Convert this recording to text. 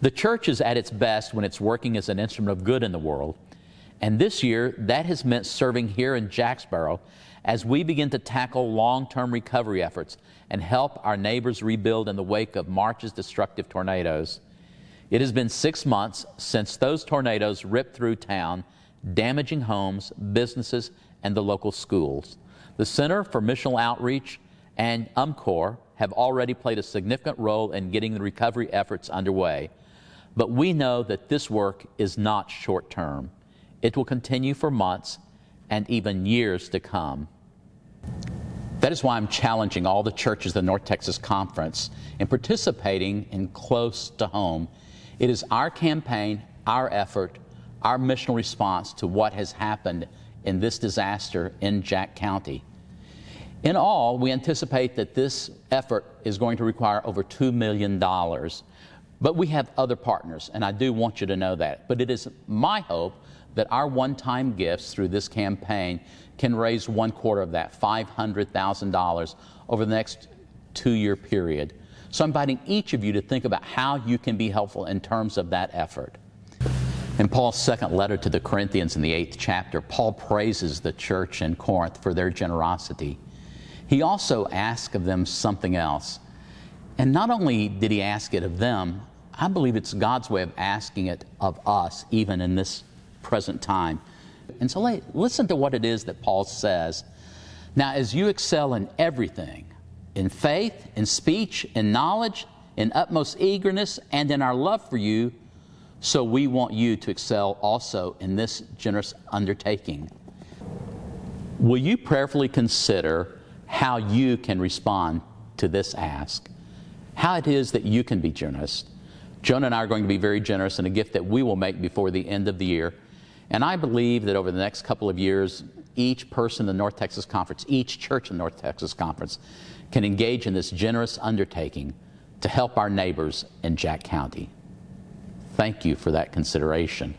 The church is at its best when it's working as an instrument of good in the world. And this year, that has meant serving here in Jacksboro as we begin to tackle long term recovery efforts and help our neighbors rebuild in the wake of March's destructive tornadoes. It has been six months since those tornadoes ripped through town, damaging homes, businesses, and the local schools. The Center for Missional Outreach and UMCOR have already played a significant role in getting the recovery efforts underway. But we know that this work is not short term. It will continue for months and even years to come. That is why I'm challenging all the churches of the North Texas Conference in participating in Close to Home. It is our campaign, our effort, our missional response to what has happened in this disaster in Jack County. In all, we anticipate that this effort is going to require over $2 million. But we have other partners, and I do want you to know that. But it is my hope that our one time gifts through this campaign can raise one quarter of that, $500,000, over the next two year period. So I'm inviting each of you to think about how you can be helpful in terms of that effort. In Paul's second letter to the Corinthians in the eighth chapter, Paul praises the church in Corinth for their generosity. He also asks of them something else. And not only did he ask it of them, I believe it's God's way of asking it of us, even in this present time. And so listen to what it is that Paul says. Now, as you excel in everything, in faith, in speech, in knowledge, in utmost eagerness, and in our love for you, so we want you to excel also in this generous undertaking. Will you prayerfully consider how you can respond to this ask? How it is that you can be generous? Jonah and I are going to be very generous in a gift that we will make before the end of the year. And I believe that over the next couple of years, each person in the North Texas Conference, each church in the North Texas Conference, can engage in this generous undertaking to help our neighbors in Jack County. Thank you for that consideration.